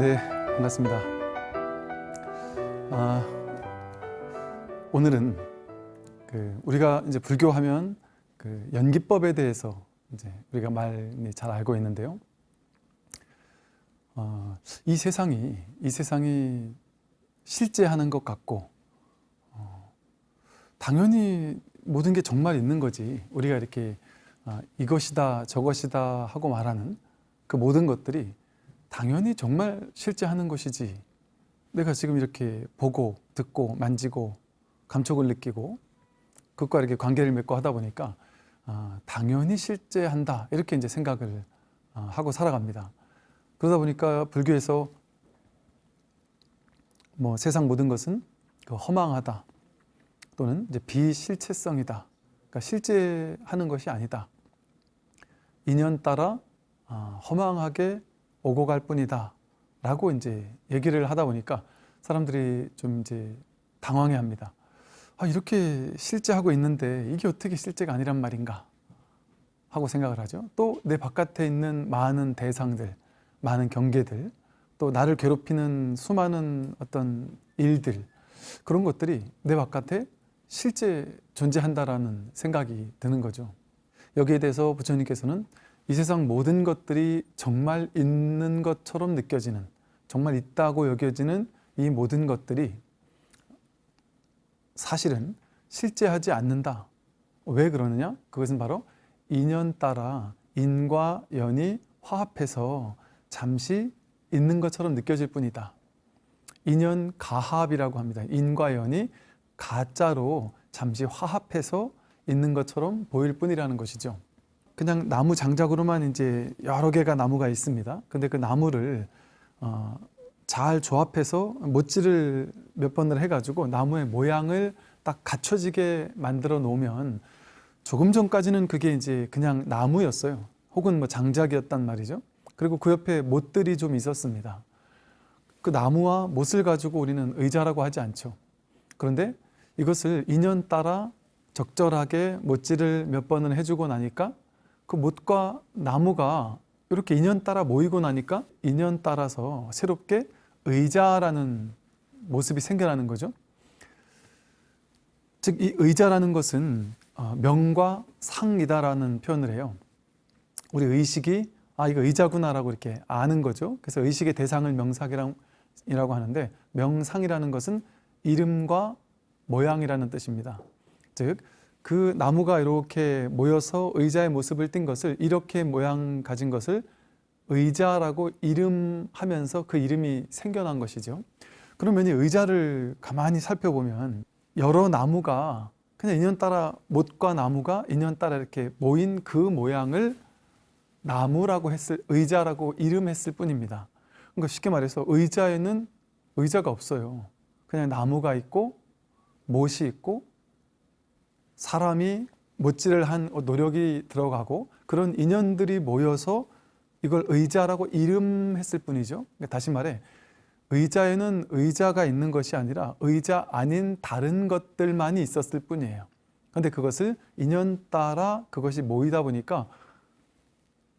네, 반갑습니다. 아, 오늘은 그 우리가 이제 불교하면 그 연기법에 대해서 이제 우리가 많이 잘 알고 있는데요. 어, 이 세상이 이 세상이 실제 하는 것 같고 어, 당연히 모든 게 정말 있는 거지 우리가 이렇게 아, 이것이다 저것이다 하고 말하는 그 모든 것들이 당연히 정말 실제 하는 것이지 내가 지금 이렇게 보고 듣고 만지고 감촉을 느끼고 그것과 이렇게 관계를 맺고 하다 보니까 아, 당연히 실제 한다 이렇게 이제 생각을 아, 하고 살아갑니다. 그러다 보니까 불교에서 뭐 세상 모든 것은 그 허망하다 또는 이제 비실체성이다. 그러니까 실제 하는 것이 아니다. 인연 따라 아, 허망하게 오고 갈 뿐이다. 라고 이제 얘기를 하다 보니까 사람들이 좀 이제 당황해 합니다. 아, 이렇게 실제하고 있는데 이게 어떻게 실제가 아니란 말인가? 하고 생각을 하죠. 또 내 바깥에 있는 많은 대상들, 많은 경계들, 또 나를 괴롭히는 수많은 어떤 일들, 그런 것들이 내 바깥에 실제 존재한다라는 생각이 드는 거죠. 여기에 대해서 부처님께서는 이 세상 모든 것들이 정말 있는 것처럼 느껴지는 정말 있다고 여겨지는 이 모든 것들이 사실은 실제하지 않는다. 왜 그러느냐? 그것은 바로 인연 따라 인과 연이 화합해서 잠시 있는 것처럼 느껴질 뿐이다. 인연 가합이라고 합니다. 인과 연이 가짜로 잠시 화합해서 있는 것처럼 보일 뿐이라는 것이죠. 그냥 나무 장작으로만 이제 여러 개가 나무가 있습니다. 근데 그 나무를 어, 잘 조합해서 못질을 몇 번을 해가지고 나무의 모양을 딱 갖춰지게 만들어 놓으면 조금 전까지는 그게 이제 그냥 나무였어요. 혹은 뭐 장작이었단 말이죠. 그리고 그 옆에 못들이 좀 있었습니다. 그 나무와 못을 가지고 우리는 의자라고 하지 않죠. 그런데 이것을 인연 따라 적절하게 못질을 몇 번을 해주고 나니까 그 못과 나무가 이렇게 인연 따라 모이고 나니까 인연 따라서 새롭게 의자라는 모습이 생겨나는 거죠. 즉 이 의자라는 것은 어, 명과 상이다라는 표현을 해요. 우리 의식이 아 이거 의자구나라고 이렇게 아는 거죠. 그래서 의식의 대상을 명상이라고 하는데 명상이라는 것은 이름과 모양이라는 뜻입니다. 즉 그 나무가 이렇게 모여서 의자의 모습을 띈 것을 이렇게 모양 가진 것을 의자라고 이름하면서 그 이름이 생겨난 것이죠. 그러면 이 의자를 가만히 살펴보면 여러 나무가 그냥 인연 따라 못과 나무가 인연 따라 이렇게 모인 그 모양을 나무라고 했을 의자라고 이름했을 뿐입니다. 그러니까 쉽게 말해서 의자에는 의자가 없어요. 그냥 나무가 있고 못이 있고 사람이 못질을 한 노력이 들어가고 그런 인연들이 모여서 이걸 의자라고 이름했을 뿐이죠. 그러니까 다시 말해 의자에는 의자가 있는 것이 아니라 의자 아닌 다른 것들만이 있었을 뿐이에요. 그런데 그것을 인연 따라 그것이 모이다 보니까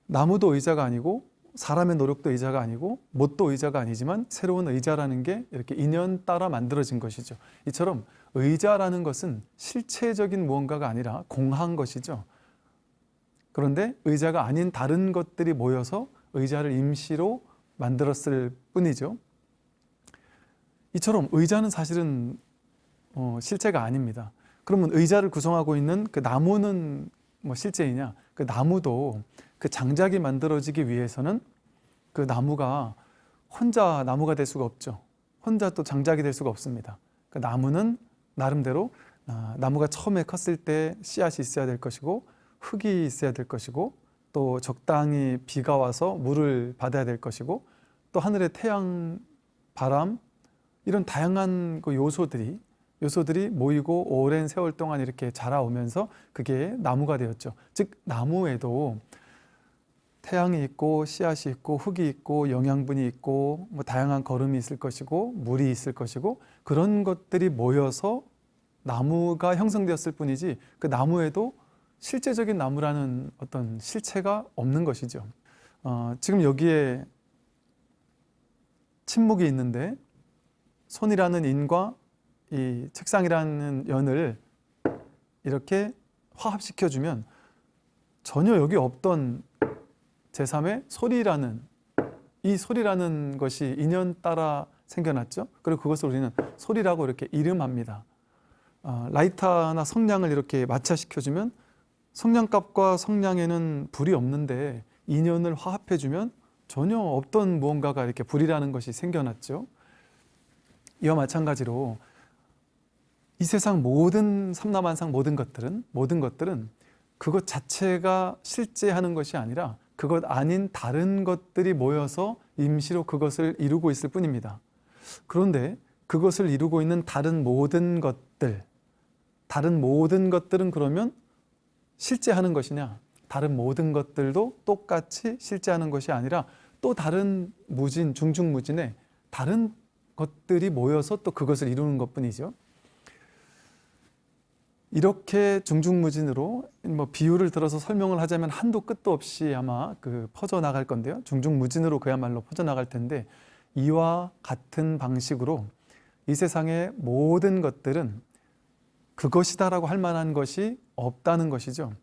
나무도 의자가 아니고 사람의 노력도 의자가 아니고 못도 의자가 아니지만 새로운 의자라는 게 이렇게 인연 따라 만들어진 것이죠. 이처럼 의자라는 것은 실체적인 무언가가 아니라 공한 것이죠. 그런데 의자가 아닌 다른 것들이 모여서 의자를 임시로 만들었을 뿐이죠. 이처럼 의자는 사실은 어, 실체가 아닙니다. 그러면 의자를 구성하고 있는 그 나무는 뭐 실제이냐? 그 나무도 그 장작이 만들어지기 위해서는 그 나무가 혼자 나무가 될 수가 없죠. 혼자 또 장작이 될 수가 없습니다. 그 나무는 나름대로 아, 나무가 처음에 컸을 때 씨앗이 있어야 될 것이고 흙이 있어야 될 것이고 또 적당히 비가 와서 물을 받아야 될 것이고 또 하늘의 태양, 바람 이런 다양한 그 요소들이 요소들이 모이고 오랜 세월 동안 이렇게 자라오면서 그게 나무가 되었죠. 즉 나무에도 태양이 있고 씨앗이 있고 흙이 있고 영양분이 있고 뭐 다양한 거름이 있을 것이고 물이 있을 것이고 그런 것들이 모여서 나무가 형성되었을 뿐이지 그 나무에도 실제적인 나무라는 어떤 실체가 없는 것이죠. 어, 지금 여기에 침묵이 있는데 손이라는 인과 이 책상이라는 연을 이렇게 화합시켜주면 전혀 여기 없던 제3의 소리라는 이 소리라는 것이 인연 따라 생겨났죠. 그리고 그것을 우리는 소리라고 이렇게 이름합니다. 어, 라이터나 성냥을 이렇게 마찰시켜주면 성냥갑과 성냥에는 불이 없는데 인연을 화합해주면 전혀 없던 무언가가 이렇게 불이라는 것이 생겨났죠. 이와 마찬가지로 이 세상 모든 삼라만상 모든 것들은 모든 것들은 그것 자체가 실제하는 것이 아니라 그것 아닌 다른 것들이 모여서 임시로 그것을 이루고 있을 뿐입니다. 그런데 그것을 이루고 있는 다른 모든 것들, 다른 모든 것들은 그러면 실제 하는 것이냐? 다른 모든 것들도 똑같이 실제 하는 것이 아니라 또 다른 무진, 중중무진의 다른 것들이 모여서 또 그것을 이루는 것뿐이죠. 이렇게 중중무진으로 뭐 비유를 들어서 설명을 하자면 한도 끝도 없이 아마 그 퍼져 나갈 건데요. 중중무진으로 그야말로 퍼져 나갈 텐데 이와 같은 방식으로 이 세상의 모든 것들은 그것이다라고 할 만한 것이 없다는 것이죠.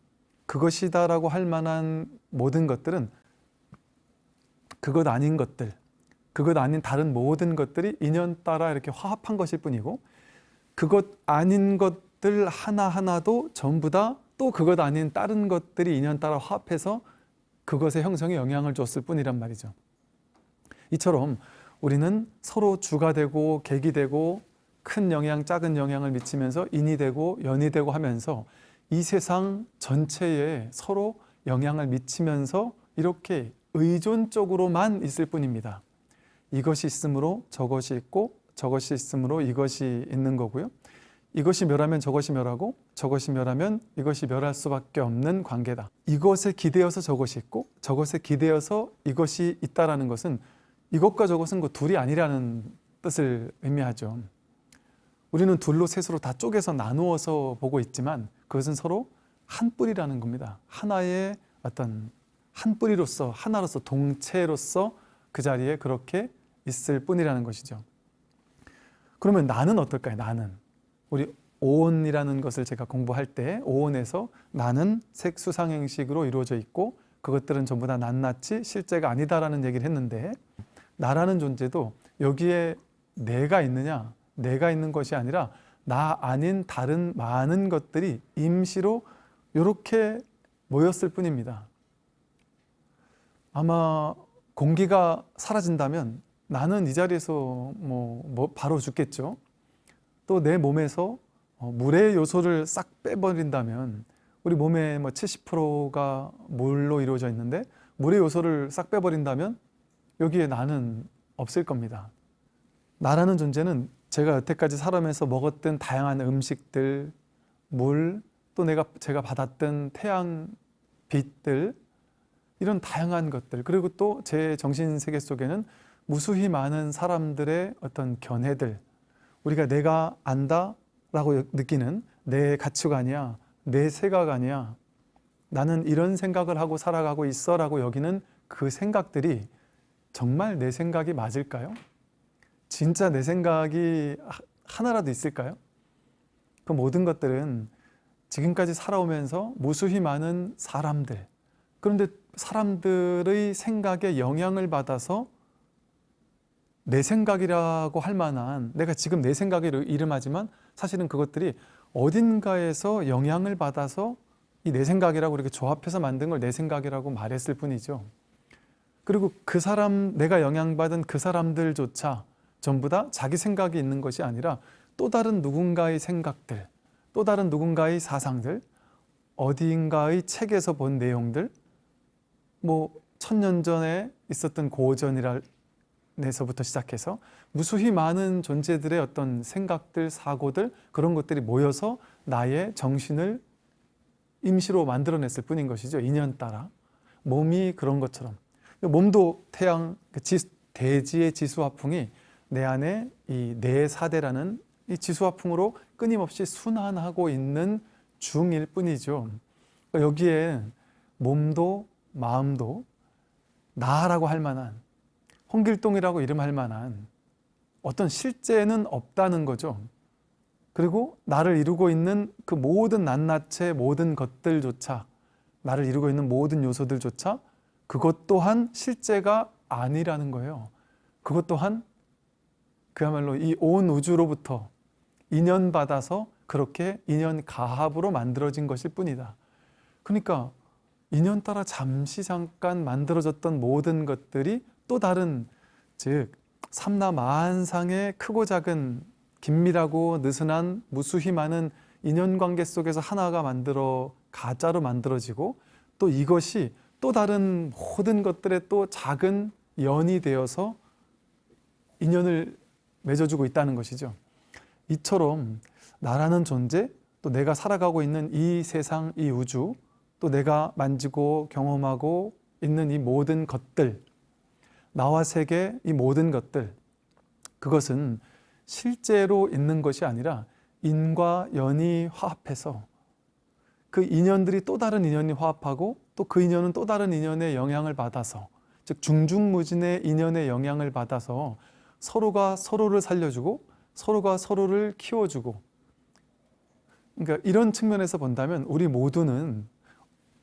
그것이다라고 할 만한 모든 것들은 그것 아닌 것들, 그것 아닌 다른 모든 것들이 인연 따라 이렇게 화합한 것일 뿐이고 그것 아닌 것 들 하나하나도 전부 다 또 그것 아닌 다른 것들이 인연 따라 화합해서 그것의 형성에 영향을 줬을 뿐이란 말이죠. 이처럼 우리는 서로 주가 되고 객이 되고 큰 영향, 작은 영향을 미치면서 인이 되고 연이 되고 하면서 이 세상 전체에 서로 영향을 미치면서 이렇게 의존적으로만 있을 뿐입니다. 이것이 있으므로 저것이 있고 저것이 있으므로 이것이 있는 거고요. 이것이 멸하면 저것이 멸하고 저것이 멸하면 이것이 멸할 수밖에 없는 관계다. 이것에 기대어서 저것이 있고 저것에 기대어서 이것이 있다라는 것은 이것과 저것은 그 둘이 아니라는 뜻을 의미하죠. 우리는 둘로 셋으로 다 쪼개서 나누어서 보고 있지만 그것은 서로 한 뿌리라는 겁니다. 하나의 어떤 한 뿌리로서 하나로서 동체로서 그 자리에 그렇게 있을 뿐이라는 것이죠. 그러면 나는 어떨까요? 나는 우리 오온이라는 것을 제가 공부할 때 오온에서 나는 색수상행식으로 이루어져 있고 그것들은 전부 다 낱낱이 실제가 아니다라는 얘기를 했는데 나라는 존재도 여기에 내가 있느냐 내가 있는 것이 아니라 나 아닌 다른 많은 것들이 임시로 이렇게 모였을 뿐입니다. 아마 공기가 사라진다면 나는 이 자리에서 뭐, 뭐 바로 죽겠죠. 또 내 몸에서 어, 물의 요소를 싹 빼버린다면 우리 몸의 뭐 70%가 물로 이루어져 있는데 물의 요소를 싹 빼버린다면 여기에 나는 없을 겁니다. 나라는 존재는 제가 여태까지 살아면서 먹었던 다양한 음식들, 물, 또 내가 제가 받았던 태양 빛들 이런 다양한 것들 그리고 또 제 정신 세계 속에는 무수히 많은 사람들의 어떤 견해들 우리가 내가 안다 라고 느끼는 내 가치관이야 내 생각아니야 나는 이런 생각을 하고 살아가고 있어 라고 여기는 그 생각들이 정말 내 생각이 맞을까요? 진짜 내 생각이 하나라도 있을까요? 그 모든 것들은 지금까지 살아오면서 무수히 많은 사람들 그런데 사람들의 생각에 영향을 받아서 내 생각이라고 할 만한 내가 지금 내 생각을 이름하지만 사실은 그것들이 어딘가에서 영향을 받아서 이 내 생각이라고 이렇게 조합해서 만든 걸 내 생각이라고 말했을 뿐이죠. 그리고 그 사람 내가 영향받은 그 사람들조차 전부 다 자기 생각이 있는 것이 아니라 또 다른 누군가의 생각들, 또 다른 누군가의 사상들, 어디인가의 책에서 본 내용들, 뭐 천년 전에 있었던 고전이라 내서부터 시작해서 무수히 많은 존재들의 어떤 생각들, 사고들 그런 것들이 모여서 나의 정신을 임시로 만들어냈을 뿐인 것이죠. 인연 따라. 몸이 그런 것처럼. 몸도 태양, 그 대지의 지수화풍이 내 안에 이 내사대라는 이 지수화풍으로 끊임없이 순환하고 있는 중일 뿐이죠. 그러니까 여기에 몸도 마음도 나라고 할 만한 홍길동이라고 이름할 만한 어떤 실제는 없다는 거죠. 그리고 나를 이루고 있는 그 모든 낱낱의 모든 것들조차 나를 이루고 있는 모든 요소들조차 그것 또한 실제가 아니라는 거예요. 그것 또한 그야말로 이 온 우주로부터 인연받아서 그렇게 인연 가합으로 만들어진 것일 뿐이다. 그러니까 인연 따라 잠시 잠깐 만들어졌던 모든 것들이 또 다른 즉 삼라만상의 크고 작은 긴밀하고 느슨한 무수히 많은 인연관계 속에서 하나가 만들어 가짜로 만들어지고 또 이것이 또 다른 모든 것들의 또 작은 연이 되어서 인연을 맺어주고 있다는 것이죠. 이처럼 나라는 존재, 또 내가 살아가고 있는 이 세상, 이 우주, 또 내가 만지고 경험하고 있는 이 모든 것들, 나와 세계 이 모든 것들, 그것은 실제로 있는 것이 아니라 인과 연이 화합해서 그 인연들이 또 다른 인연이 화합하고 또 그 인연은 또 다른 인연의 영향을 받아서 즉 중중무진의 인연의 영향을 받아서 서로가 서로를 살려주고 서로가 서로를 키워주고. 그러니까 이런 측면에서 본다면 우리 모두는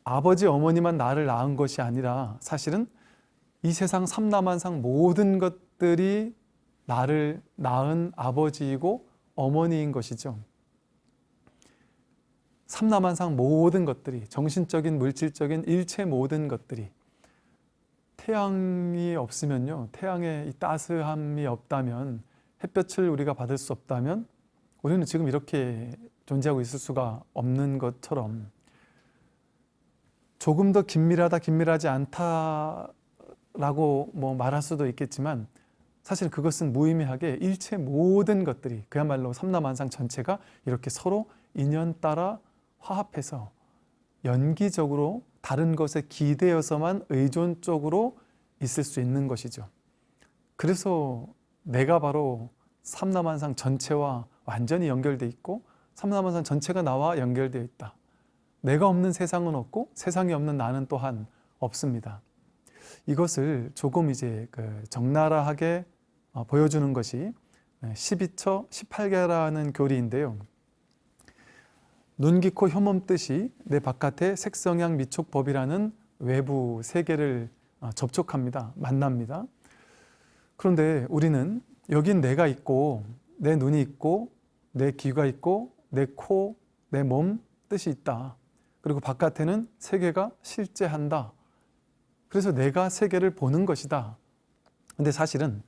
아버지 어머니만 나를 낳은 것이 아니라 사실은 이 세상 삼라만상 모든 것들이 나를 낳은 아버지이고 어머니인 것이죠. 삼라만상 모든 것들이 정신적인 물질적인 일체 모든 것들이 태양이 없으면요 태양의 이 따스함이 없다면 햇볕을 우리가 받을 수 없다면 우리는 지금 이렇게 존재하고 있을 수가 없는 것처럼 조금 더 긴밀하다 긴밀하지 않다 라고 뭐 말할 수도 있겠지만 사실 그것은 무의미하게 일체 모든 것들이 그야말로 삼라만상 전체가 이렇게 서로 인연 따라 화합해서 연기적으로 다른 것에 기대어서만 의존적으로 있을 수 있는 것이죠. 그래서 내가 바로 삼라만상 전체와 완전히 연결돼 있고 삼라만상 전체가 나와 연결되어 있다. 내가 없는 세상은 없고 세상이 없는 나는 또한 없습니다. 이것을 조금 이제 그 적나라하게 어, 보여주는 것이 12처 18개라는 교리인데요. 눈, 귀, 코, 혐음 뜻이 내 바깥에 색성향 미촉법이라는 외부 세계를 어, 접촉합니다. 만납니다. 그런데 우리는 여긴 내가 있고 내 눈이 있고 내 귀가 있고 내 코, 내 몸 뜻이 있다. 그리고 바깥에는 세계가 실제한다. 그래서 내가 세계를 보는 것이다. 근데 사실은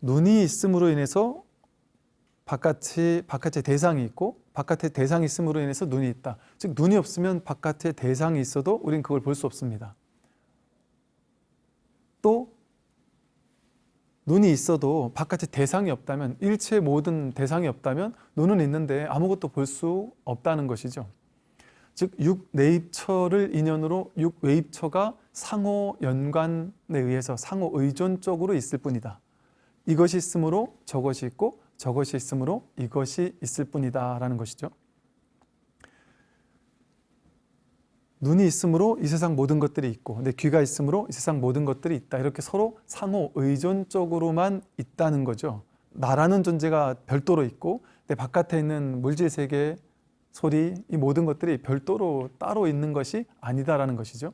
눈이 있음으로 인해서 바깥이 바깥에 대상이 있고 바깥에 대상이 있음으로 인해서 눈이 있다. 즉 눈이 없으면 바깥에 대상이 있어도 우린 그걸 볼 수 없습니다. 또 눈이 있어도 바깥에 대상이 없다면 일체 모든 대상이 없다면 눈은 있는데 아무것도 볼 수 없다는 것이죠. 즉 육내입처를 인연으로 육외입처가 상호 연관에 의해서 상호 의존적으로 있을 뿐이다. 이것이 있으므로 저것이 있고 저것이 있으므로 이것이 있을 뿐이다 라는 것이죠. 눈이 있으므로 이 세상 모든 것들이 있고 내 귀가 있으므로 이 세상 모든 것들이 있다. 이렇게 서로 상호 의존적으로만 있다는 거죠. 나라는 존재가 별도로 있고 내 바깥에 있는 물질 세계, 소리, 이 모든 것들이 별도로 따로 있는 것이 아니다라는 것이죠.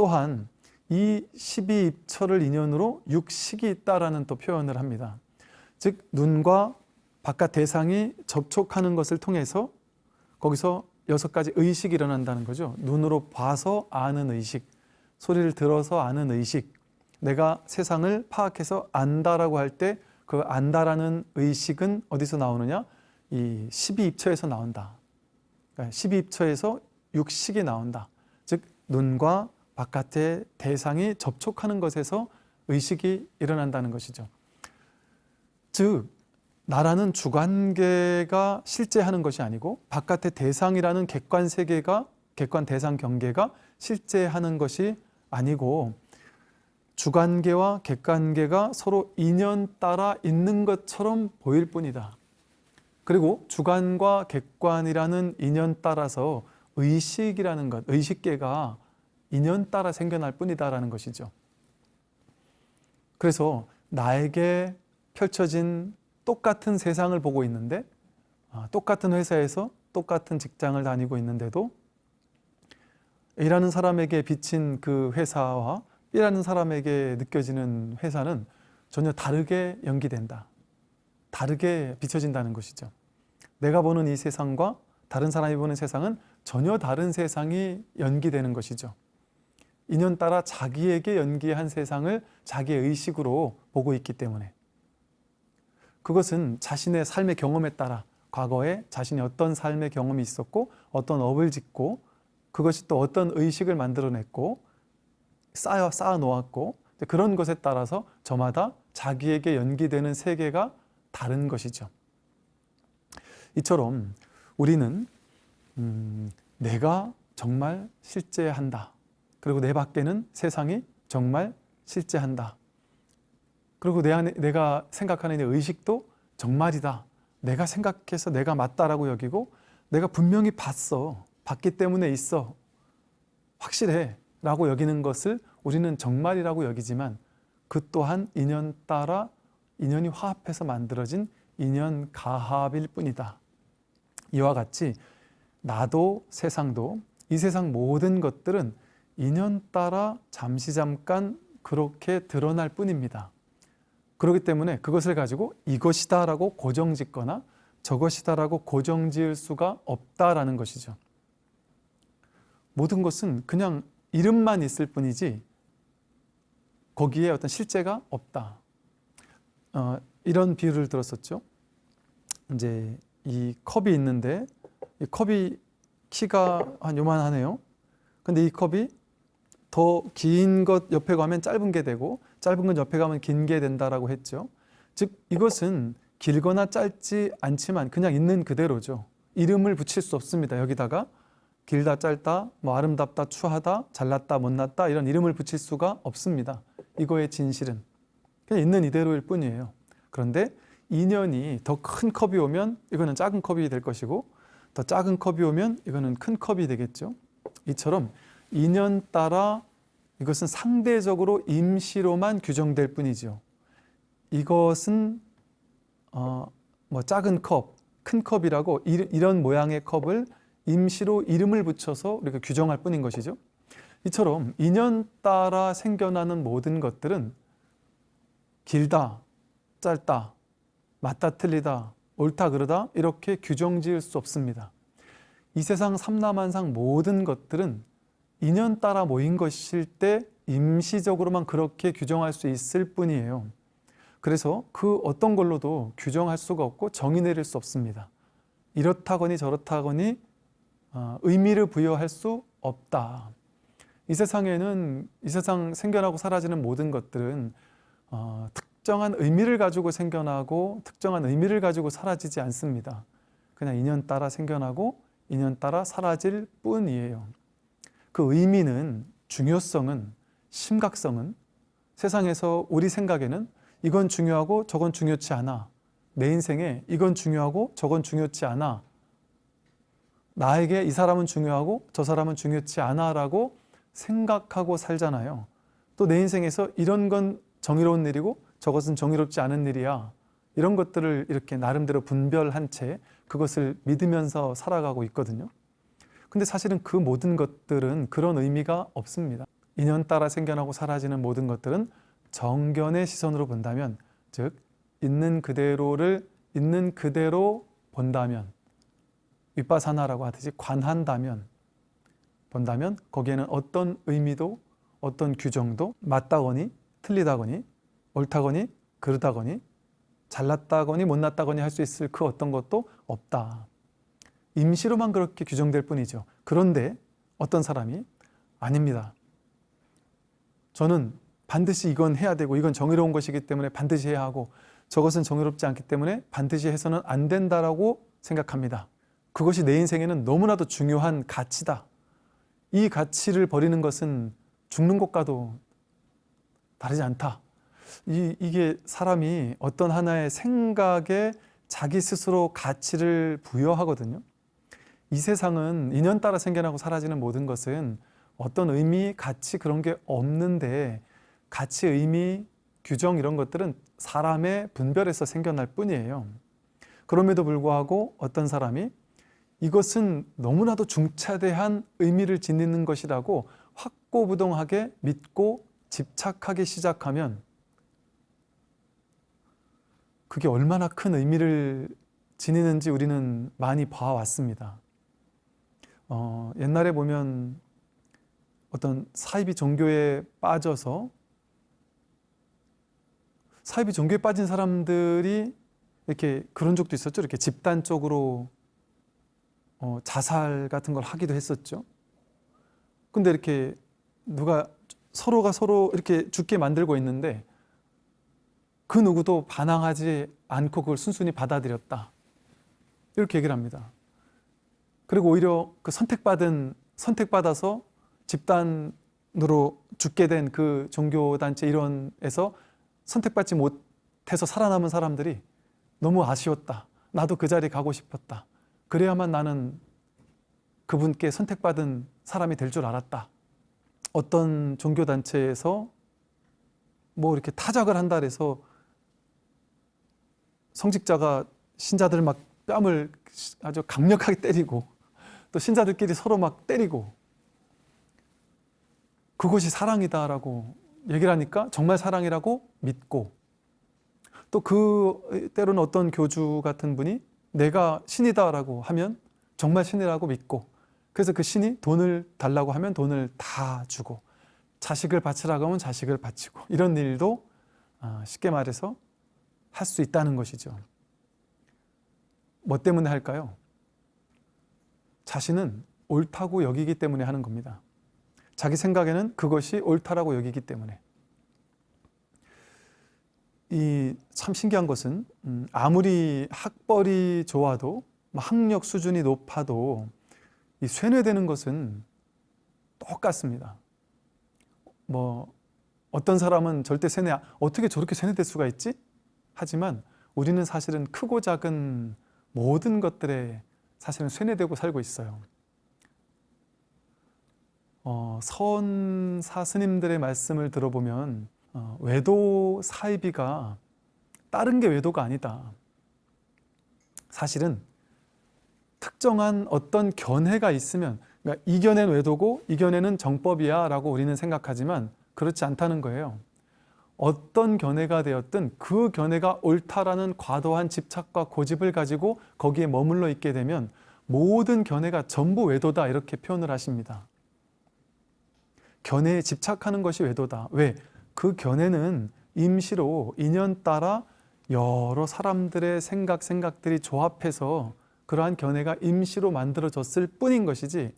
또한 이 12입처를 인연으로 육식이 있다라는 또 표현을 합니다. 즉 눈과 바깥 대상이 접촉하는 것을 통해서 거기서 여섯 가지 의식이 일어난다는 거죠. 눈으로 봐서 아는 의식, 소리를 들어서 아는 의식, 내가 세상을 파악해서 안다라고 할 때 그 안다라는 의식은 어디서 나오느냐? 이 12입처에서 나온다. 그러니까 12입처에서 육식이 나온다. 즉 눈과 바깥의 대상이 접촉하는 것에서 의식이 일어난다는 것이죠. 즉 나라는 주관계가 실제 하는 것이 아니고 바깥의 대상이라는 객관 세계가 객관 대상 경계가 실제 하는 것이 아니고 주관계와 객관계가 서로 인연 따라 있는 것처럼 보일 뿐이다. 그리고 주관과 객관이라는 인연 따라서 의식이라는 것, 의식계가 인연 따라 생겨날 뿐이다라는 것이죠. 그래서 나에게 펼쳐진 똑같은 세상을 보고 있는데 아, 똑같은 회사에서 똑같은 직장을 다니고 있는데도 A라는 사람에게 비친 그 회사와 B라는 사람에게 느껴지는 회사는 전혀 다르게 연기된다. 다르게 비춰진다는 것이죠. 내가 보는 이 세상과 다른 사람이 보는 세상은 전혀 다른 세상이 연기되는 것이죠. 인연 따라 자기에게 연기한 세상을 자기의 의식으로 보고 있기 때문에 그것은 자신의 삶의 경험에 따라 과거에 자신이 어떤 삶의 경험이 있었고 어떤 업을 짓고 그것이 또 어떤 의식을 만들어냈고 쌓여 쌓아 놓았고 그런 것에 따라서 저마다 자기에게 연기되는 세계가 다른 것이죠. 이처럼 우리는 음, 내가 정말 실제한다. 그리고 내 밖에는 세상이 정말 실제한다. 그리고 내 안에 내가 생각하는 내 의식도 정말이다. 내가 생각해서 내가 맞다라고 여기고 내가 분명히 봤어. 봤기 때문에 있어. 확실해. 라고 여기는 것을 우리는 정말이라고 여기지만 그 또한 인연 따라 인연이 화합해서 만들어진 인연 가합일 뿐이다. 이와 같이 나도 세상도 이 세상 모든 것들은 인연 따라 잠시 잠깐 그렇게 드러날 뿐입니다. 그렇기 때문에 그것을 가지고 이것이다 라고 고정 짓거나 저것이다 라고 고정 지을 수가 없다라는 것이죠. 모든 것은 그냥 이름만 있을 뿐이지 거기에 어떤 실제가 없다. 어, 이런 비유를 들었었죠. 이제 이 컵이 있는데 이 컵이 키가 한 요만하네요. 근데 이 컵이 더 긴 것 옆에 가면 짧은 게 되고 짧은 것 옆에 가면 긴 게 된다라고 했죠. 즉 이것은 길거나 짧지 않지만 그냥 있는 그대로죠. 이름을 붙일 수 없습니다. 여기다가 길다 짧다, 뭐 아름답다 추하다, 잘났다 못났다 이런 이름을 붙일 수가 없습니다. 이거의 진실은 그냥 있는 이대로일 뿐이에요. 그런데 인연이 더 큰 컵이 오면 이거는 작은 컵이 될 것이고 더 작은 컵이 오면 이거는 큰 컵이 되겠죠. 이처럼 인연 따라 이것은 상대적으로 임시로만 규정될 뿐이죠. 이것은 어, 뭐 작은 컵, 큰 컵이라고 이런 모양의 컵을 임시로 이름을 붙여서 우리가 규정할 뿐인 것이죠. 이처럼 인연 따라 생겨나는 모든 것들은 길다, 짧다, 맞다 틀리다, 옳다 그르다 이렇게 규정 지을 수 없습니다. 이 세상 삼라만상 모든 것들은 인연 따라 모인 것일 때 임시적으로만 그렇게 규정할 수 있을 뿐이에요. 그래서 그 어떤 걸로도 규정할 수가 없고 정의 내릴 수 없습니다. 이렇다거니 저렇다거니 어, 의미를 부여할 수 없다. 이 세상에는 이 세상 생겨나고 사라지는 모든 것들은 어, 특정한 의미를 가지고 생겨나고 특정한 의미를 가지고 사라지지 않습니다. 그냥 인연 따라 생겨나고 인연 따라 사라질 뿐이에요. 그 의미는 중요성은 심각성은 세상에서 우리 생각에는 이건 중요하고 저건 중요치 않아. 내 인생에 이건 중요하고 저건 중요치 않아. 나에게 이 사람은 중요하고 저 사람은 중요치 않아 라고 생각하고 살잖아요. 또 내 인생에서 이런 건 정의로운 일이고 저것은 정의롭지 않은 일이야. 이런 것들을 이렇게 나름대로 분별한 채 그것을 믿으면서 살아가고 있거든요. 근데 사실은 그 모든 것들은 그런 의미가 없습니다. 인연 따라 생겨나고 사라지는 모든 것들은 정견의 시선으로 본다면 즉 있는 그대로를 있는 그대로 본다면 윗바사나라고 하듯이 관한다면 본다면 거기에는 어떤 의미도 어떤 규정도 맞다거니 틀리다거니 옳다거니 그르다거니 잘났다거니 못났다거니 할 수 있을 그 어떤 것도 없다. 임시로만 그렇게 규정될 뿐이죠. 그런데 어떤 사람이 아닙니다. 저는 반드시 이건 해야 되고 이건 정의로운 것이기 때문에 반드시 해야 하고 저것은 정의롭지 않기 때문에 반드시 해서는 안 된다라고 생각합니다. 그것이 내 인생에는 너무나도 중요한 가치다. 이 가치를 버리는 것은 죽는 것과도 다르지 않다. 이, 이게 사람이 어떤 하나의 생각에 자기 스스로 가치를 부여하거든요. 이 세상은 인연 따라 생겨나고 사라지는 모든 것은 어떤 의미, 가치 그런 게 없는데 가치, 의미, 규정 이런 것들은 사람의 분별에서 생겨날 뿐이에요. 그럼에도 불구하고 어떤 사람이 이것은 너무나도 중차대한 의미를 지니는 것이라고 확고부동하게 믿고 집착하기 시작하면 그게 얼마나 큰 의미를 지니는지 우리는 많이 봐왔습니다. 어, 옛날에 보면 어떤 사이비 종교에 빠져서 사이비 종교에 빠진 사람들이 이렇게 그런 적도 있었죠. 이렇게 집단적으로 어, 자살 같은 걸 하기도 했었죠. 근데 이렇게 누가 서로가 서로 이렇게 죽게 만들고 있는데 그 누구도 반항하지 않고 그걸 순순히 받아들였다. 이렇게 얘기를 합니다. 그리고 오히려 그 선택받은 선택받아서 집단으로 죽게 된 그 종교단체 일원에서 선택받지 못해서 살아남은 사람들이 너무 아쉬웠다. 나도 그 자리에 가고 싶었다. 그래야만 나는 그분께 선택받은 사람이 될 줄 알았다. 어떤 종교단체에서 뭐 이렇게 타작을 한다 그래서 성직자가 신자들 막 뺨을 아주 강력하게 때리고 또 신자들끼리 서로 막 때리고 그것이 사랑이다라고 얘기를 하니까 정말 사랑이라고 믿고 또 그 때로는 어떤 교주 같은 분이 내가 신이다라고 하면 정말 신이라고 믿고 그래서 그 신이 돈을 달라고 하면 돈을 다 주고 자식을 바치라고 하면 자식을 바치고 이런 일도 아, 쉽게 말해서 할 수 있다는 것이죠. 뭐 때문에 할까요? 자신은 옳다고 여기기 때문에 하는 겁니다. 자기 생각에는 그것이 옳다라고 여기기 때문에. 이 참 신기한 것은 음, 아무리 학벌이 좋아도 뭐 학력 수준이 높아도 이 쇠뇌되는 것은 똑같습니다. 뭐 어떤 사람은 절대 쇠뇌 어떻게 저렇게 쇠뇌될 수가 있지? 하지만 우리는 사실은 크고 작은 모든 것들에 사실은 쇠뇌되고 살고 있어요. 어, 선사 스님들의 말씀을 들어보면 어, 외도 사이비가 다른 게 외도가 아니다. 사실은 특정한 어떤 견해가 있으면 그러니까 이견엔 외도고 이견에는 정법이야 라고 우리는 생각하지만 그렇지 않다는 거예요. 어떤 견해가 되었든 그 견해가 옳다라는 과도한 집착과 고집을 가지고 거기에 머물러 있게 되면 모든 견해가 전부 외도다 이렇게 표현을 하십니다. 견해에 집착하는 것이 외도다. 왜? 그 견해는 임시로 인연 따라 여러 사람들의 생각, 생각들이 조합해서 그러한 견해가 임시로 만들어졌을 뿐인 것이지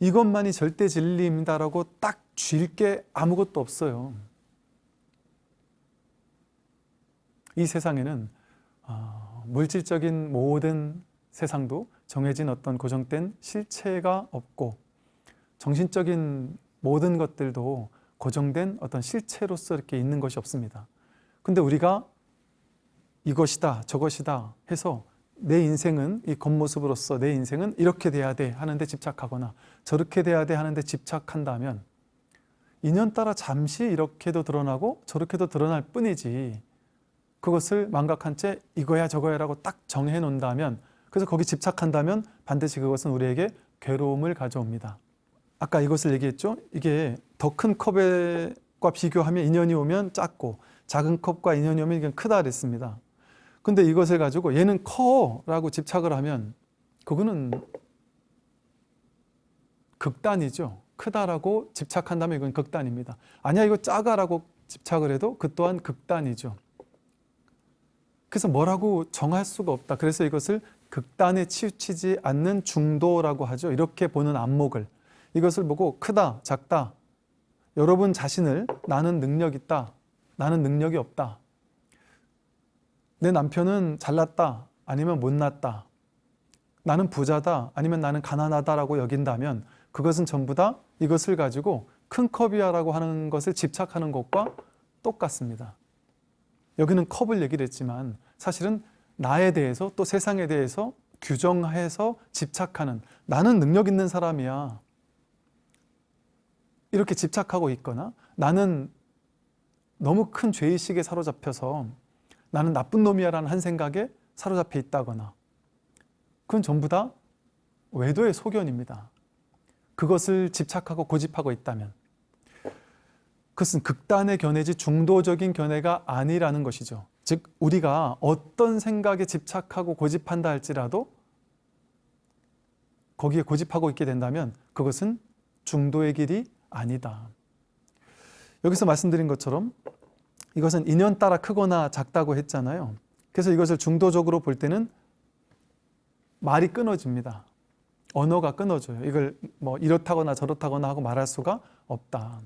이것만이 절대 진리입니다라고 딱 쥘 게 아무것도 없어요. 이 세상에는 어, 물질적인 모든 세상도 정해진 어떤 고정된 실체가 없고 정신적인 모든 것들도 고정된 어떤 실체로서 이렇게 있는 것이 없습니다. 근데 우리가 이것이다 저것이다 해서 내 인생은 이 겉모습으로서 내 인생은 이렇게 돼야 돼 하는데 집착하거나 저렇게 돼야 돼 하는데 집착한다면 인연 따라 잠시 이렇게도 드러나고 저렇게도 드러날 뿐이지 그것을 망각한 채 이거야 저거야 라고 딱 정해 놓는다면 그래서 거기 집착한다면 반드시 그것은 우리에게 괴로움을 가져옵니다. 아까 이것을 얘기했죠. 이게 더 큰 컵과 비교하면 인연이 오면 작고 작은 컵과 인연이 오면 이건 크다 그랬습니다. 근데 이것을 가지고 얘는 커라고 집착을 하면 그거는 극단이죠. 크다라고 집착한다면 이건 극단입니다. 아니야 이거 작아라고 집착을 해도 그 또한 극단이죠. 그래서 뭐라고 정할 수가 없다. 그래서 이것을 극단에 치우치지 않는 중도라고 하죠. 이렇게 보는 안목을. 이것을 보고 크다, 작다. 여러분 자신을 나는 능력 있다. 나는 능력이 없다. 내 남편은 잘났다. 아니면 못났다. 나는 부자다. 아니면 나는 가난하다라고 여긴다면 그것은 전부 다 이것을 가지고 큰 컵이야라고 하는 것을 집착하는 것과 똑같습니다. 여기는 컵을 얘기를 했지만 사실은 나에 대해서 또 세상에 대해서 규정해서 집착하는 나는 능력 있는 사람이야 이렇게 집착하고 있거나 나는 너무 큰 죄의식에 사로잡혀서 나는 나쁜 놈이야 라는 한 생각에 사로잡혀 있다거나 그건 전부 다 외도의 소견입니다. 그것을 집착하고 고집하고 있다면 그것은 극단의 견해지 중도적인 견해가 아니라는 것이죠. 즉 우리가 어떤 생각에 집착하고 고집한다 할지라도 거기에 고집하고 있게 된다면 그것은 중도의 길이 아니다. 여기서 말씀드린 것처럼 이것은 인연 따라 크거나 작다고 했잖아요. 그래서 이것을 중도적으로 볼 때는 말이 끊어집니다. 언어가 끊어져요. 이걸 뭐 이렇다거나 저렇다거나 하고 말할 수가 없다.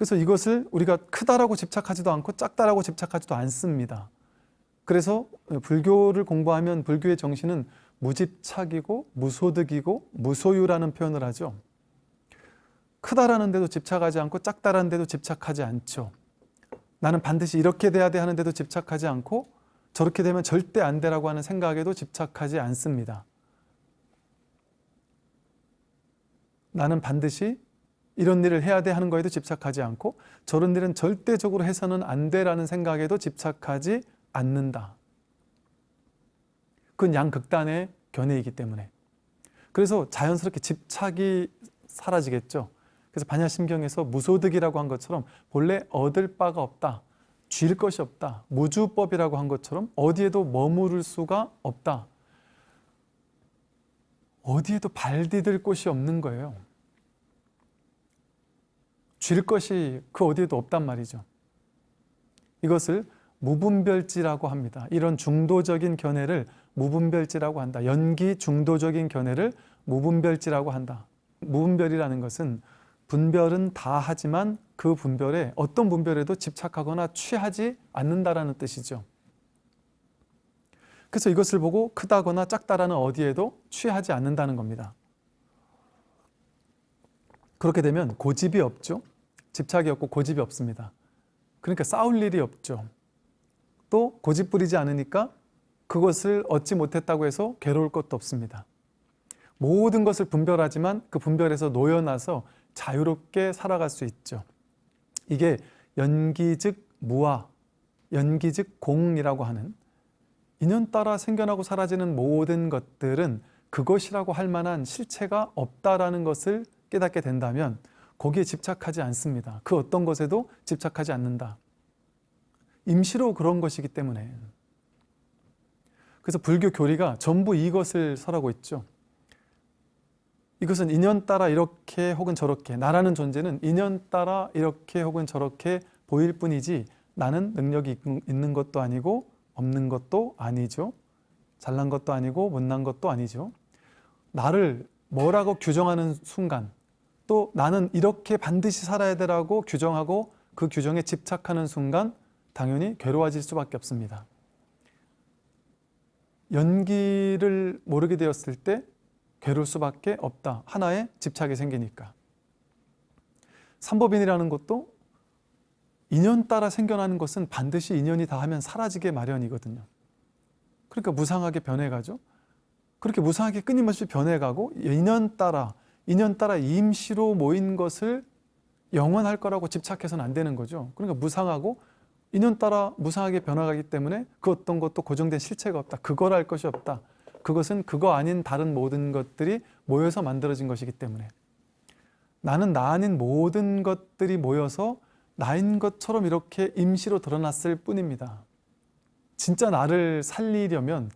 그래서 이것을 우리가 크다라고 집착하지도 않고 작다라고 집착하지도 않습니다. 그래서 불교를 공부하면 불교의 정신은 무집착이고 무소득이고 무소유라는 표현을 하죠. 크다라는 데도 집착하지 않고 작다라는 데도 집착하지 않죠. 나는 반드시 이렇게 돼야 돼 하는데도 집착하지 않고 저렇게 되면 절대 안 되라고 하는 생각에도 집착하지 않습니다. 나는 반드시 이런 일을 해야 돼 하는 거에도 집착하지 않고 저런 일은 절대적으로 해서는 안 돼라는 생각에도 집착하지 않는다. 그건 양극단의 견해이기 때문에. 그래서 자연스럽게 집착이 사라지겠죠. 그래서 반야심경에서 무소득이라고 한 것처럼 본래 얻을 바가 없다. 쥘 것이 없다. 무주법이라고 한 것처럼 어디에도 머무를 수가 없다. 어디에도 발 디딜 곳이 없는 거예요. 쥘 것이 그 어디에도 없단 말이죠. 이것을 무분별지라고 합니다. 이런 중도적인 견해를 무분별지라고 한다. 연기 중도적인 견해를 무분별지라고 한다. 무분별이라는 것은 분별은 다 하지만 그 분별에 어떤 분별에도 집착하거나 취하지 않는다라는 뜻이죠. 그래서 이것을 보고 크다거나 작다라는 어디에도 취하지 않는다는 겁니다. 그렇게 되면 고집이 없죠. 집착이 없고 고집이 없습니다. 그러니까 싸울 일이 없죠. 또 고집 부리지 않으니까 그것을 얻지 못했다고 해서 괴로울 것도 없습니다. 모든 것을 분별하지만 그 분별에서 놓여나서 자유롭게 살아갈 수 있죠. 이게 연기 즉 무아, 연기 즉 공이라고 하는 인연 따라 생겨나고 사라지는 모든 것들은 그것이라고 할 만한 실체가 없다라는 것을 깨닫게 된다면 거기에 집착하지 않습니다. 그 어떤 것에도 집착하지 않는다. 임시로 그런 것이기 때문에 그래서 불교 교리가 전부 이것을 설하고 있죠. 이것은 인연 따라 이렇게 혹은 저렇게 나라는 존재는 인연 따라 이렇게 혹은 저렇게 보일 뿐이지 나는 능력이 있는 것도 아니고 없는 것도 아니죠. 잘난 것도 아니고 못난 것도 아니죠. 나를 뭐라고 규정하는 순간 또 나는 이렇게 반드시 살아야 되라고 규정하고 그 규정에 집착하는 순간 당연히 괴로워질 수밖에 없습니다. 연기를 모르게 되었을 때 괴로울 수밖에 없다. 하나의 집착이 생기니까. 삼법인이라는 것도 인연 따라 생겨나는 것은 반드시 인연이 다하면 사라지게 마련이거든요. 그러니까 무상하게 변해가죠. 그렇게 무상하게 끊임없이 변해가고 인연 따라 인연 따라 임시로 모인 것을 영원할 거라고 집착해서는 안 되는 거죠. 그러니까 무상하고 인연 따라 무상하게 변화가기 때문에 그 어떤 것도 고정된 실체가 없다. 그걸 할 것이 없다. 그것은 그거 아닌 다른 모든 것들이 모여서 만들어진 것이기 때문에 나는 나 아닌 모든 것들이 모여서 나인 것처럼 이렇게 임시로 드러났을 뿐입니다. 진짜 나를 살리려면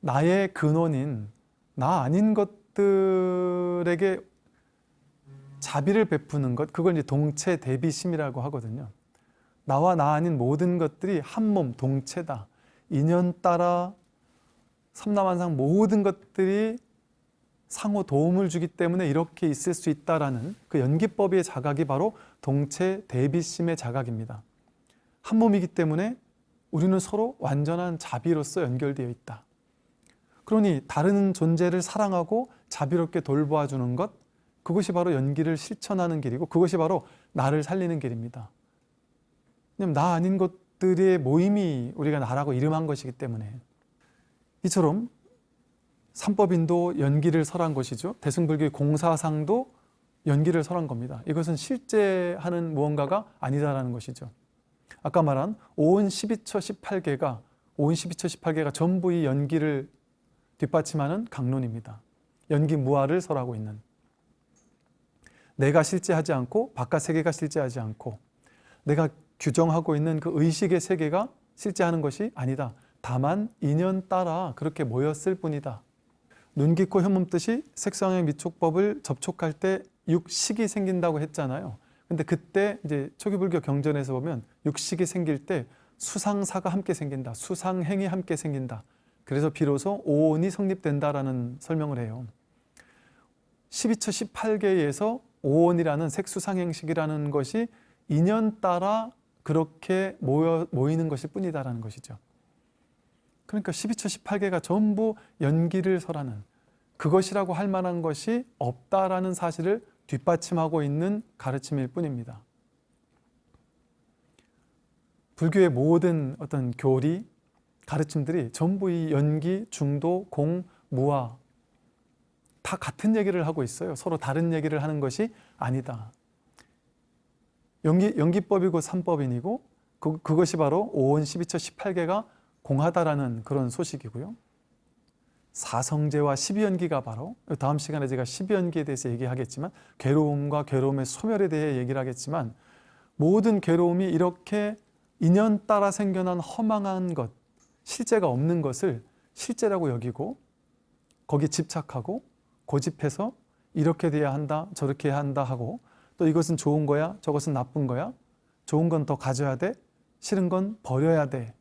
나의 근원인 나 아닌 것 들에게 자비를 베푸는 것, 그걸 이제 동체 대비심이라고 하거든요. 나와 나 아닌 모든 것들이 한 몸 동체다. 인연 따라 삼남한상 모든 것들이 상호 도움을 주기 때문에 이렇게 있을 수 있다라는 그 연기법의 자각이 바로 동체 대비심의 자각입니다. 한 몸이기 때문에 우리는 서로 완전한 자비로서 연결되어 있다. 그러니 다른 존재를 사랑하고 자비롭게 돌보아 주는 것 그것이 바로 연기를 실천하는 길이고 그것이 바로 나를 살리는 길입니다. 왜냐하면 나 아닌 것들의 모임이 우리가 나라고 이름한 것이기 때문에 이처럼 삼법인도 연기를 설한 것이죠. 대승불교의 공사상도 연기를 설한 겁니다. 이것은 실제 하는 무언가가 아니다라는 것이죠. 아까 말한 오온 12처 18개가 오온 12처 18개가 전부 이 연기를 뒷받침하는 강론입니다. 연기 무아를 설하고 있는 내가 실제하지 않고 바깥 세계가 실제하지 않고 내가 규정하고 있는 그 의식의 세계가 실제하는 것이 아니다. 다만 인연 따라 그렇게 모였을 뿐이다. 눈, 귀, 코, 혀몸 뜻이 색상의 미촉법을 접촉할 때 육식이 생긴다고 했잖아요. 근데 그때 이제 초기불교 경전에서 보면 육식이 생길 때 수상사가 함께 생긴다. 수상행이 함께 생긴다. 그래서 비로소 오온이 성립된다라는 설명을 해요. 12처 18개에서 오온이라는 색수상행식이라는 것이 인연 따라 그렇게 모여, 모이는 것일 뿐이다라는 것이죠. 그러니까 12처 18개가 전부 연기를 설하는 그것이라고 할 만한 것이 없다라는 사실을 뒷받침하고 있는 가르침일 뿐입니다. 불교의 모든 어떤 교리, 가르침들이 전부 이 연기, 중도, 공, 무아 다 같은 얘기를 하고 있어요. 서로 다른 얘기를 하는 것이 아니다. 연기, 연기법이고 삼법인이고 그, 그것이 바로 5원 12처 18개가 공하다라는 그런 소식이고요. 사성제와 십이연기가 바로 다음 시간에 제가 십이연기에 대해서 얘기하겠지만 괴로움과 괴로움의 소멸에 대해 얘기를 하겠지만 모든 괴로움이 이렇게 인연 따라 생겨난 허망한 것, 실제가 없는 것을 실제라고 여기고 거기 집착하고 고집해서 이렇게 돼야 한다, 저렇게 해야 한다 하고 또 이것은 좋은 거야, 저것은 나쁜 거야, 좋은 건 더 가져야 돼, 싫은 건 버려야 돼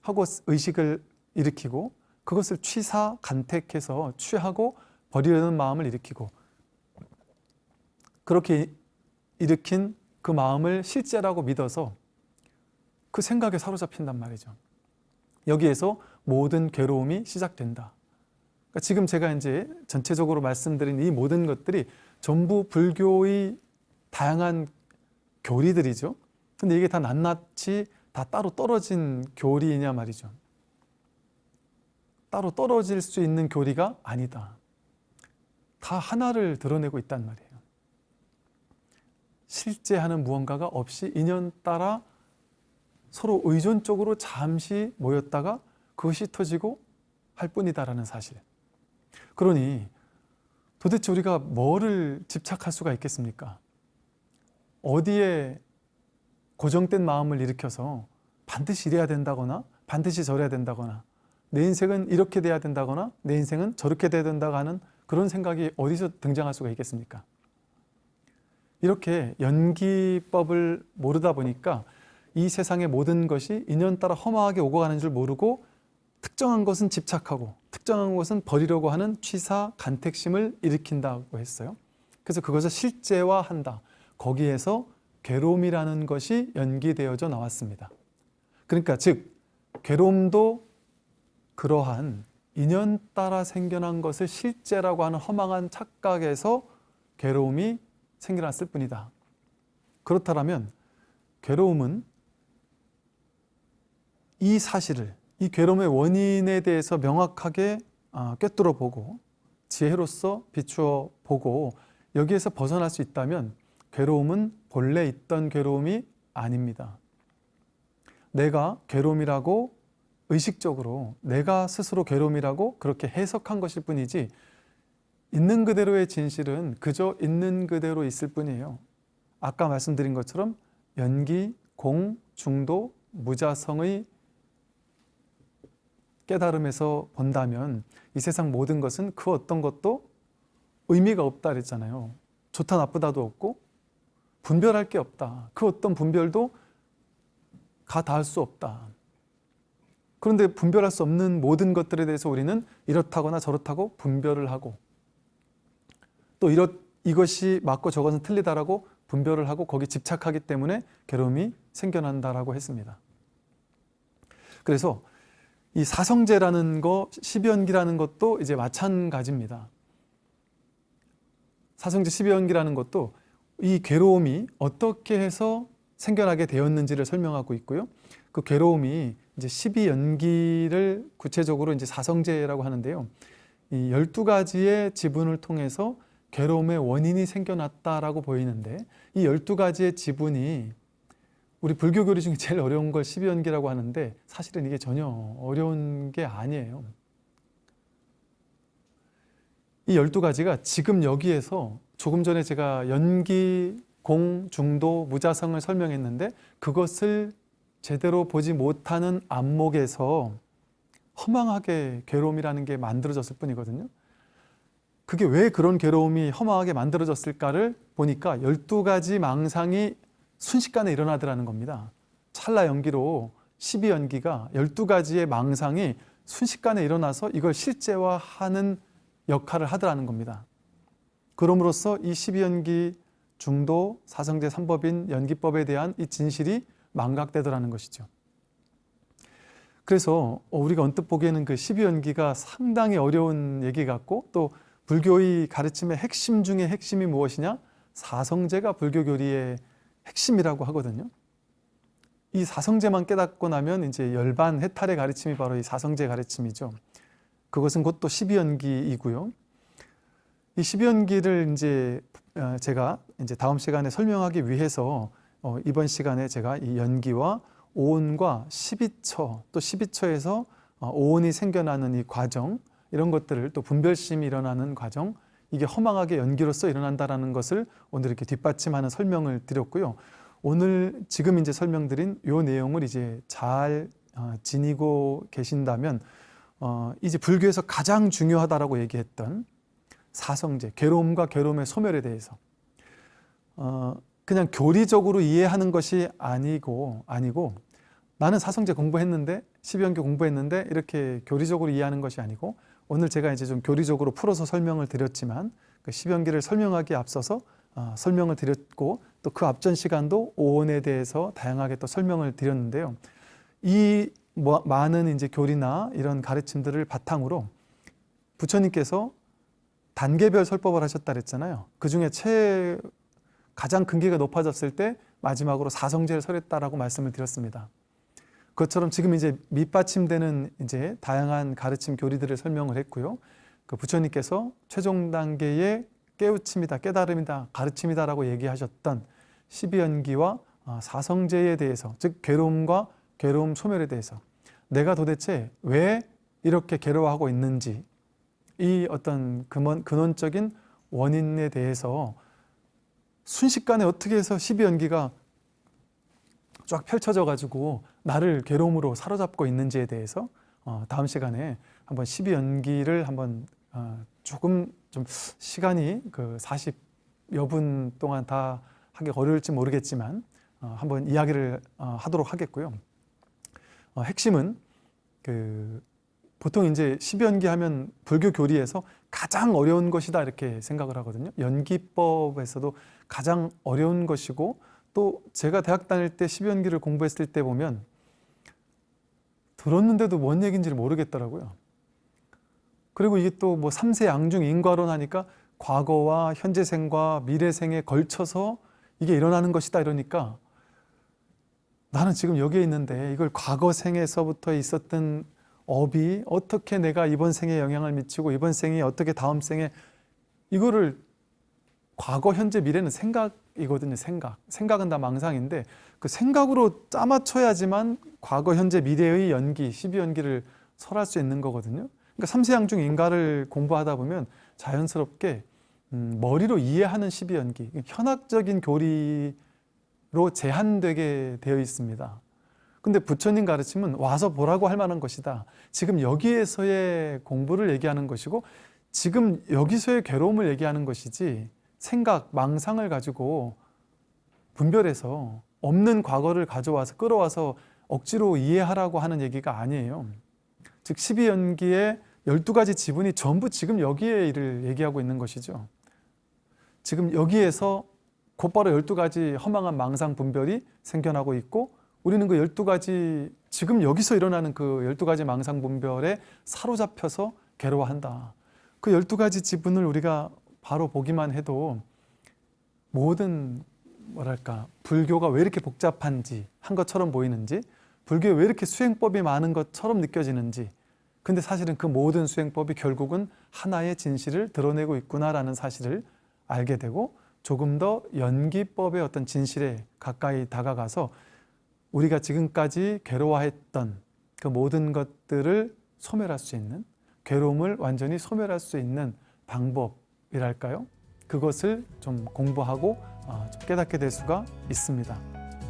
하고 의식을 일으키고 그것을 취사 간택해서 취하고 버리려는 마음을 일으키고 그렇게 일으킨 그 마음을 실제라고 믿어서 그 생각에 사로잡힌단 말이죠. 여기에서 모든 괴로움이 시작된다. 그러니까 지금 제가 이제 전체적으로 말씀드린 이 모든 것들이 전부 불교의 다양한 교리들이죠. 근데 이게 다 낱낱이 다 따로 떨어진 교리이냐 말이죠. 따로 떨어질 수 있는 교리가 아니다. 다 하나를 드러내고 있단 말이에요. 실제 하는 무언가가 없이 인연 따라 서로 의존적으로 잠시 모였다가 그것이 터지고 할 뿐이다라는 사실. 그러니 도대체 우리가 뭐를 집착할 수가 있겠습니까? 어디에 고정된 마음을 일으켜서 반드시 이래야 된다거나 반드시 저래야 된다거나 내 인생은 이렇게 돼야 된다거나 내 인생은 저렇게 돼야 된다고 하는 그런 생각이 어디서 등장할 수가 있겠습니까? 이렇게 연기법을 모르다 보니까 이 세상의 모든 것이 인연 따라 허망하게 오고 가는 줄 모르고 특정한 것은 집착하고 특정한 것은 버리려고 하는 취사, 간택심을 일으킨다고 했어요. 그래서 그것을 실제화한다. 거기에서 괴로움이라는 것이 연기되어져 나왔습니다. 그러니까 즉 괴로움도 그러한 인연 따라 생겨난 것을 실제라고 하는 허망한 착각에서 괴로움이 생겨났을 뿐이다. 그렇다면 괴로움은 이 사실을 이 괴로움의 원인에 대해서 명확하게 아, 꿰뚫어 보고 지혜로서 비추어 보고 여기에서 벗어날 수 있다면 괴로움은 본래 있던 괴로움이 아닙니다. 내가 괴로움이라고 의식적으로 내가 스스로 괴로움이라고 그렇게 해석한 것일 뿐이지 있는 그대로의 진실은 그저 있는 그대로 있을 뿐이에요. 아까 말씀드린 것처럼 연기, 공, 중도, 무자성의 깨달음에서 본다면 이 세상 모든 것은 그 어떤 것도 의미가 없다 그랬잖아요. 좋다 나쁘다도 없고 분별할 게 없다. 그 어떤 분별도 가 닿을 수 없다. 그런데 분별할 수 없는 모든 것들에 대해서 우리는 이렇다거나 저렇다고 분별을 하고 또 이렇, 이것이 맞고 저것은 틀리다라고 분별을 하고 거기 집착하기 때문에 괴로움이 생겨난다라고 했습니다. 그래서 이 사성제라는 거, 십연기라는 것도 이제 마찬가지입니다. 사성제 십연기라는 것도 이 괴로움이 어떻게 해서 생겨나게 되었는지를 설명하고 있고요. 그 괴로움이 이제 12연기를 구체적으로 이제 사성제라고 하는데요. 이 12가지의 지분을 통해서 괴로움의 원인이 생겨났다라고 보이는데 이 12가지의 지분이 우리 불교 교리 중에 제일 어려운 걸 12연기라고 하는데 사실은 이게 전혀 어려운 게 아니에요. 이 12가지가 지금 여기에서 조금 전에 제가 연기, 공, 중도, 무자성을 설명했는데 그것을 제대로 보지 못하는 안목에서 허망하게 괴로움이라는 게 만들어졌을 뿐이거든요. 그게 왜 그런 괴로움이 허망하게 만들어졌을까를 보니까 12가지 망상이 순식간에 일어나더라는 겁니다. 찰나 연기로 12연기가 12가지의 망상이 순식간에 일어나서 이걸 실제화하는 역할을 하더라는 겁니다. 그럼으로써 이 12연기 중도 사성제 3법인 연기법에 대한 이 진실이 망각되더라는 것이죠. 그래서 우리가 언뜻 보기에는 그 12연기가 상당히 어려운 얘기 같고 또 불교의 가르침의 핵심 중의 핵심이 무엇이냐? 사성제가 불교 교리의 핵심이라고 하거든요. 이 사성제만 깨닫고 나면 이제 열반 해탈의 가르침이 바로 이 사성제 가르침이죠. 그것은 곧또 12연기이고요. 이 12연기를 이제 어, 제가 이제 다음 시간에 설명하기 위해서 어, 이번 시간에 제가 이 연기와 오온과 12처 또 12처에서 어, 오온이 생겨나는 이 과정 이런 것들을 또 분별심이 일어나는 과정 이게 허망하게 연기로서 일어난다라는 것을 오늘 이렇게 뒷받침하는 설명을 드렸고요. 오늘 지금 이제 설명드린 요 내용을 이제 잘 어, 지니고 계신다면 어, 이제 불교에서 가장 중요하다라고 얘기했던 사성제, 괴로움과 괴로움의 소멸에 대해서 어, 그냥 교리적으로 이해하는 것이 아니고 아니고 나는 사성제 공부했는데 12연계 공부했는데 이렇게 교리적으로 이해하는 것이 아니고 오늘 제가 이제 좀 교리적으로 풀어서 설명을 드렸지만 그 10연기를 설명하기에 앞서서 어, 설명을 드렸고 또 그 앞전 시간도 오온에 대해서 다양하게 또 설명을 드렸는데요. 이 뭐, 많은 이제 교리나 이런 가르침들을 바탕으로 부처님께서 단계별 설법을 하셨다 그랬잖아요. 그 중에 최 가장 근기가 높아졌을 때 마지막으로 사성제를 설했다라고 말씀을 드렸습니다. 그것처럼 지금 이제 밑받침되는 이제 다양한 가르침 교리들을 설명을 했고요. 그 부처님께서 최종 단계의 깨우침이다, 깨달음이다, 가르침이다라고 얘기하셨던 12연기와 어, 사성제에 대해서, 즉 괴로움과 괴로움 소멸에 대해서 내가 도대체 왜 이렇게 괴로워하고 있는지 이 어떤 근원, 근원적인 원인에 대해서 순식간에 어떻게 해서 12연기가 쫙 펼쳐져 가지고 나를 괴로움으로 사로잡고 있는지에 대해서 어, 다음 시간에 한번 12연기를 한번 어, 조금 좀 시간이 그 40여 분 동안 다 하기 어려울지 모르겠지만 어, 한번 이야기를 어, 하도록 하겠고요. 어, 핵심은 그 보통 이제 12연기 하면 불교 교리에서 가장 어려운 것이다 이렇게 생각을 하거든요. 연기법에서도 가장 어려운 것이고 또 제가 대학 다닐 때 12연기를 공부했을 때 보면 들었는데도 뭔 얘기인지를 모르겠더라고요. 그리고 이게 또 뭐 3세 양중 인과론 하니까 과거와 현재생과 미래생에 걸쳐서 이게 일어나는 것이다 이러니까 나는 지금 여기에 있는데 이걸 과거 생에서부터 있었던 업이 어떻게 내가 이번 생에 영향을 미치고 이번 생이 어떻게 다음 생에 이거를 과거, 현재, 미래는 생각 이거든요. 생각. 생각은 다 망상인데 그 생각으로 짜맞춰야지만 과거, 현재, 미래의 연기, 12연기를 설할 수 있는 거거든요. 그러니까 삼세양 중 인가를 공부하다 보면 자연스럽게 음, 머리로 이해하는 12연기, 현학적인 교리로 제한되게 되어 있습니다. 근데 부처님 가르침은 와서 보라고 할 만한 것이다. 지금 여기에서의 공부를 얘기하는 것이고 지금 여기서의 괴로움을 얘기하는 것이지 생각, 망상을 가지고 분별해서 없는 과거를 가져와서 끌어와서 억지로 이해하라고 하는 얘기가 아니에요. 즉 12연기의 12가지 지분이 전부 지금 여기에 일을 얘기하고 있는 것이죠. 지금 여기에서 곧바로 12가지 허망한 망상 분별이 생겨나고 있고 우리는 그 12가지 지금 여기서 일어나는 그 12가지 망상 분별에 사로잡혀서 괴로워한다. 그 12가지 지분을 우리가 바로 보기만 해도 모든 뭐랄까 불교가 왜 이렇게 복잡한지 한 것처럼 보이는지 불교에 왜 이렇게 수행법이 많은 것처럼 느껴지는지 근데 사실은 그 모든 수행법이 결국은 하나의 진실을 드러내고 있구나라는 사실을 알게 되고 조금 더 연기법의 어떤 진실에 가까이 다가가서 우리가 지금까지 괴로워했던 그 모든 것들을 소멸할 수 있는 괴로움을 완전히 소멸할 수 있는 방법 이랄까요? 그것을 좀 공부하고 어, 좀 깨닫게 될 수가 있습니다.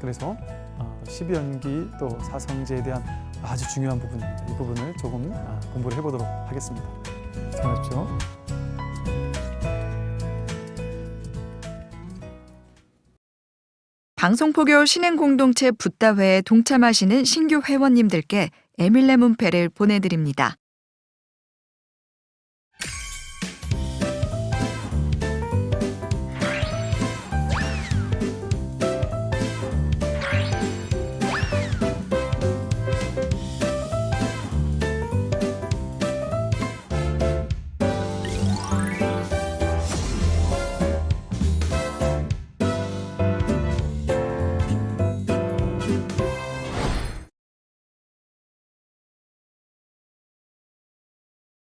그래서 어, 12연기 또 사성제에 대한 아주 중요한 부분입니다. 이 부분을 조금 아, 공부를 해보도록 하겠습니다. 수고하십시오. 방송포교 신행공동체 붓다회에 동참하시는 신규 회원님들께 에밀레 문패를 보내드립니다.